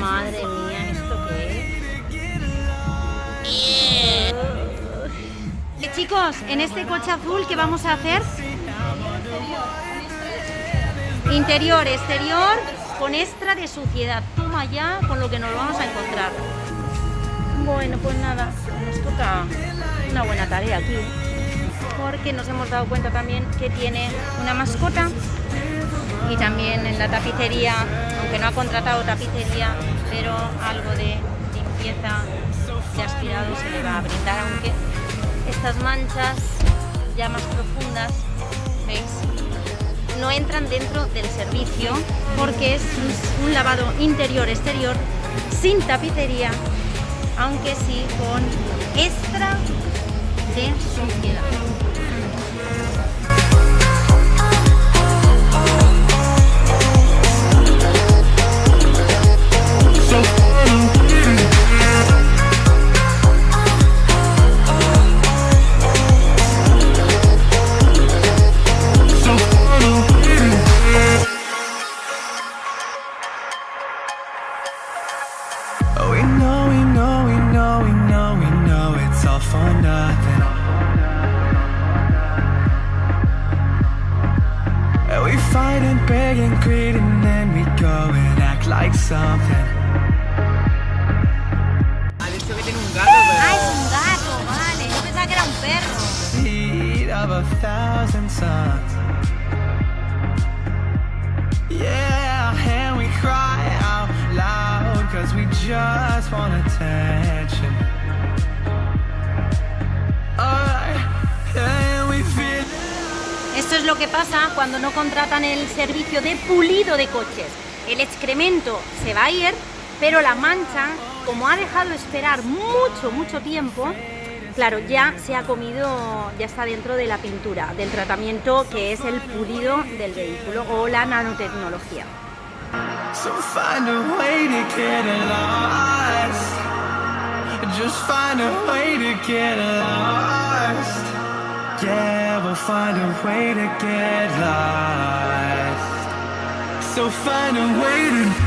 Madre mía, ¿esto qué es? Eh, Chicos, en este coche azul, ¿qué vamos a hacer? Interior, exterior, con extra de suciedad. Toma ya con lo que nos vamos a encontrar. Bueno, pues nada, nos toca una buena tarea aquí. Porque nos hemos dado cuenta también que tiene una mascota y también en la tapicería, aunque no ha contratado tapicería, pero algo de limpieza de aspirado se le va a brindar, aunque estas manchas ya más profundas, ¿veis? No entran dentro del servicio porque es un lavado interior-exterior sin tapicería, aunque sí con extra so. Oh, we know and begging, greeting, then we go and act like something. Vale. Of a thousand suns. Yeah, and we cry out loud, cause we just wanna. Esto es lo que pasa cuando no contratan el servicio de pulido de coches. El excremento se va a ir, pero la mancha, como ha dejado esperar mucho, mucho tiempo, claro, ya se ha comido, ya está dentro de la pintura, del tratamiento que es el pulido del vehículo o la nanotecnología. So Yeah, we'll find a way to get lost. So find a way to